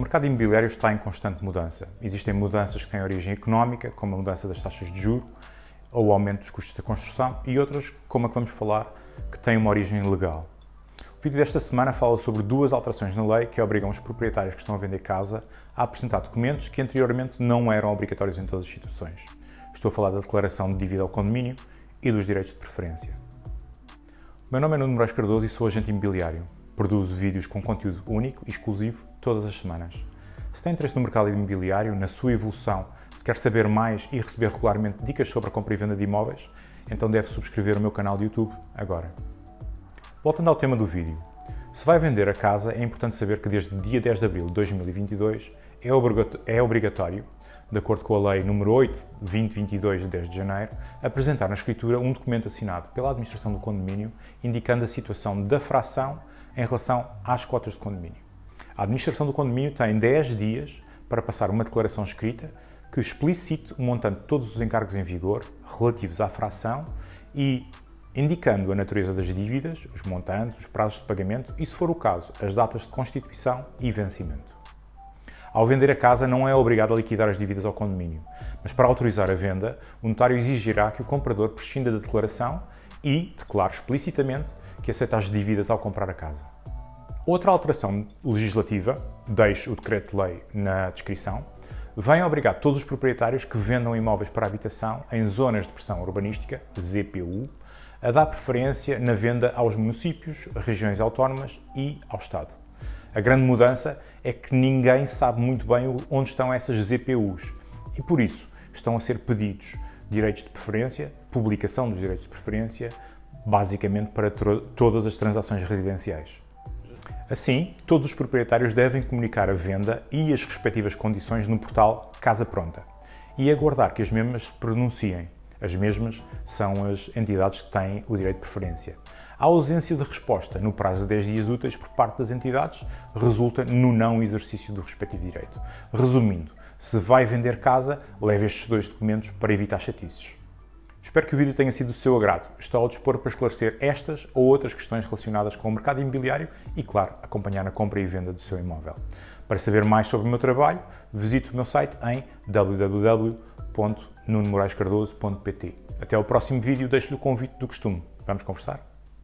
O mercado imobiliário está em constante mudança. Existem mudanças que têm origem económica, como a mudança das taxas de juro ou o aumento dos custos da construção, e outras, como a que vamos falar, que têm uma origem legal. O vídeo desta semana fala sobre duas alterações na lei que obrigam os proprietários que estão a vender casa a apresentar documentos que anteriormente não eram obrigatórios em todas as situações. Estou a falar da declaração de dívida ao condomínio e dos direitos de preferência. O meu nome é Nuno Moraes Cardoso e sou agente imobiliário. Produzo vídeos com conteúdo único e exclusivo todas as semanas. Se tem interesse no mercado imobiliário, na sua evolução, se quer saber mais e receber regularmente dicas sobre a compra e venda de imóveis, então deve subscrever o meu canal de YouTube agora. Voltando ao tema do vídeo. Se vai vender a casa, é importante saber que desde dia 10 de abril de 2022 é, é obrigatório, de acordo com a Lei nº 8 de 2022 de 10 de janeiro, apresentar na escritura um documento assinado pela administração do condomínio indicando a situação da fração em relação às cotas de condomínio. A administração do condomínio tem 10 dias para passar uma declaração escrita que explicite o montante de todos os encargos em vigor relativos à fração e indicando a natureza das dívidas, os montantes, os prazos de pagamento e, se for o caso, as datas de constituição e vencimento. Ao vender a casa, não é obrigado a liquidar as dívidas ao condomínio, mas para autorizar a venda, o notário exigirá que o comprador prescinda da declaração e declare explicitamente que aceita as dívidas ao comprar a casa. Outra alteração legislativa, deixo o decreto-lei na descrição, vem obrigar todos os proprietários que vendam imóveis para habitação em zonas de pressão urbanística, ZPU, a dar preferência na venda aos municípios, regiões autónomas e ao Estado. A grande mudança é que ninguém sabe muito bem onde estão essas ZPUs e, por isso, estão a ser pedidos direitos de preferência, publicação dos direitos de preferência, basicamente para todas as transações residenciais. Assim, todos os proprietários devem comunicar a venda e as respectivas condições no portal Casa Pronta e aguardar que as mesmas se pronunciem. As mesmas são as entidades que têm o direito de preferência. A ausência de resposta no prazo de 10 dias úteis por parte das entidades resulta no não exercício do respectivo direito. Resumindo, se vai vender casa, leve estes dois documentos para evitar chatices. Espero que o vídeo tenha sido do seu agrado. Estou ao dispor para esclarecer estas ou outras questões relacionadas com o mercado imobiliário e, claro, acompanhar a compra e venda do seu imóvel. Para saber mais sobre o meu trabalho, visite o meu site em www.nunomoraescardoso.pt. Até ao próximo vídeo, deixo-lhe o convite do costume. Vamos conversar?